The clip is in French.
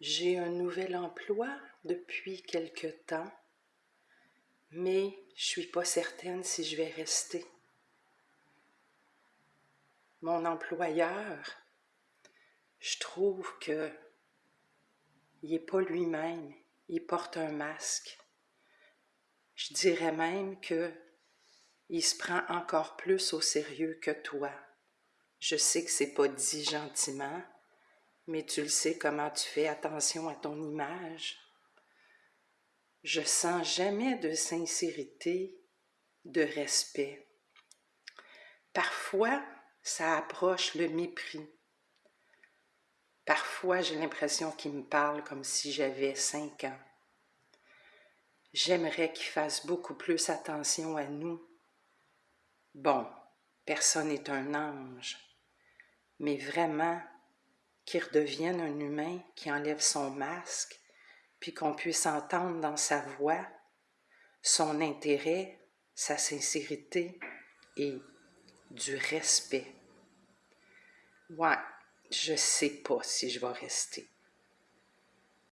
J'ai un nouvel emploi depuis quelque temps, mais je suis pas certaine si je vais rester. Mon employeur, je trouve que il n'est pas lui-même, il porte un masque. Je dirais même que il se prend encore plus au sérieux que toi. Je sais que c'est pas dit gentiment, mais tu le sais comment tu fais attention à ton image. Je sens jamais de sincérité, de respect. Parfois, ça approche le mépris. Parfois, j'ai l'impression qu'il me parle comme si j'avais cinq ans. J'aimerais qu'il fasse beaucoup plus attention à nous. Bon, personne n'est un ange, mais vraiment, qu'il redevienne un humain qui enlève son masque, puis qu'on puisse entendre dans sa voix son intérêt, sa sincérité et du respect. Ouais, je sais pas si je vais rester.